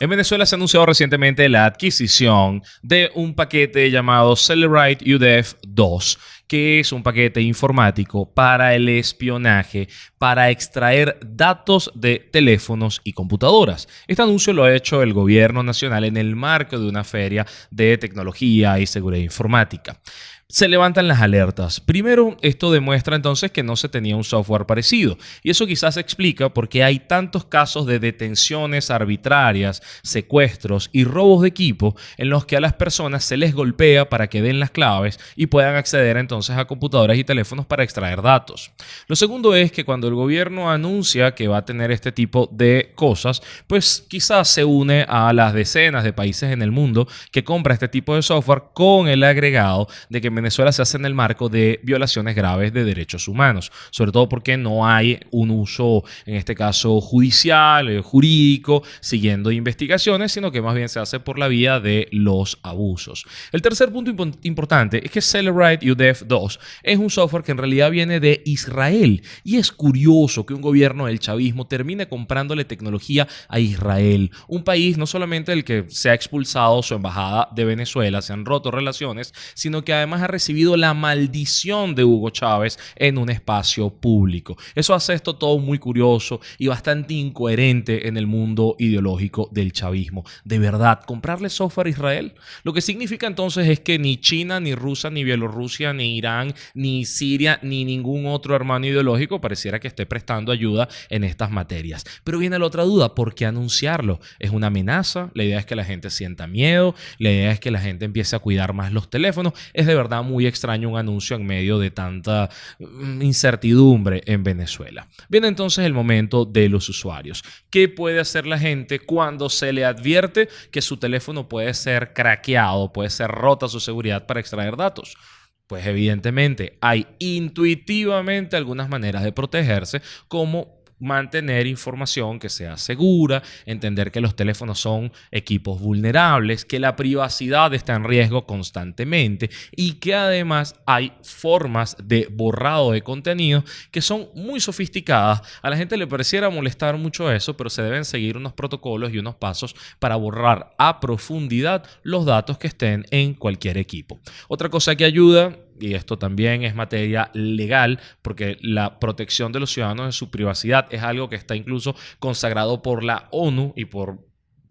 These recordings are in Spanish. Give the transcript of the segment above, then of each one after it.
En Venezuela se ha anunciado recientemente la adquisición de un paquete llamado Celerite UDF 2, que es un paquete informático para el espionaje, para extraer datos de teléfonos y computadoras. Este anuncio lo ha hecho el gobierno nacional en el marco de una feria de tecnología y seguridad informática se levantan las alertas. Primero, esto demuestra entonces que no se tenía un software parecido. Y eso quizás explica por qué hay tantos casos de detenciones arbitrarias, secuestros y robos de equipo en los que a las personas se les golpea para que den las claves y puedan acceder entonces a computadoras y teléfonos para extraer datos. Lo segundo es que cuando el gobierno anuncia que va a tener este tipo de cosas, pues quizás se une a las decenas de países en el mundo que compra este tipo de software con el agregado de que Venezuela se hace en el marco de violaciones graves de derechos humanos, sobre todo porque no hay un uso, en este caso judicial, eh, jurídico, siguiendo investigaciones, sino que más bien se hace por la vía de los abusos. El tercer punto importante es que Celerite UDEF 2 es un software que en realidad viene de Israel y es curioso que un gobierno del chavismo termine comprándole tecnología a Israel, un país no solamente el que se ha expulsado su embajada de Venezuela, se han roto relaciones, sino que además ha recibido la maldición de Hugo Chávez en un espacio público. Eso hace esto todo muy curioso y bastante incoherente en el mundo ideológico del chavismo. De verdad, comprarle software a Israel, lo que significa entonces es que ni China, ni Rusia, ni Bielorrusia, ni Irán, ni Siria, ni ningún otro hermano ideológico pareciera que esté prestando ayuda en estas materias. Pero viene la otra duda, ¿por qué anunciarlo? ¿Es una amenaza? La idea es que la gente sienta miedo, la idea es que la gente empiece a cuidar más los teléfonos. Es de verdad muy extraño un anuncio en medio de tanta mm, incertidumbre en Venezuela. Viene entonces el momento de los usuarios. ¿Qué puede hacer la gente cuando se le advierte que su teléfono puede ser craqueado, puede ser rota su seguridad para extraer datos? Pues evidentemente hay intuitivamente algunas maneras de protegerse como mantener información que sea segura, entender que los teléfonos son equipos vulnerables, que la privacidad está en riesgo constantemente y que además hay formas de borrado de contenido que son muy sofisticadas. A la gente le pareciera molestar mucho eso, pero se deben seguir unos protocolos y unos pasos para borrar a profundidad los datos que estén en cualquier equipo. Otra cosa que ayuda y esto también es materia legal, porque la protección de los ciudadanos de su privacidad es algo que está incluso consagrado por la ONU y por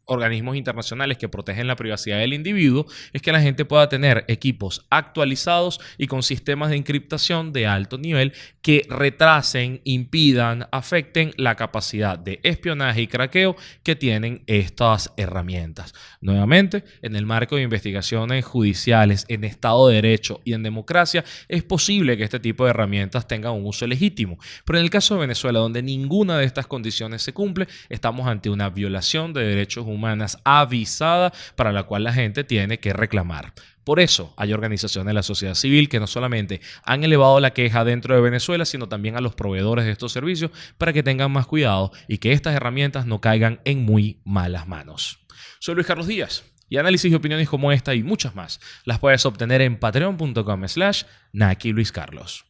organismos internacionales que protegen la privacidad del individuo es que la gente pueda tener equipos actualizados y con sistemas de encriptación de alto nivel que retrasen, impidan, afecten la capacidad de espionaje y craqueo que tienen estas herramientas. Nuevamente, en el marco de investigaciones judiciales en Estado de Derecho y en democracia, es posible que este tipo de herramientas tengan un uso legítimo. Pero en el caso de Venezuela, donde ninguna de estas condiciones se cumple, estamos ante una violación de derechos humanos humanas avisada para la cual la gente tiene que reclamar. Por eso hay organizaciones de la sociedad civil que no solamente han elevado la queja dentro de Venezuela, sino también a los proveedores de estos servicios para que tengan más cuidado y que estas herramientas no caigan en muy malas manos. Soy Luis Carlos Díaz y análisis y opiniones como esta y muchas más las puedes obtener en patreon.com slash Naki Luis Carlos.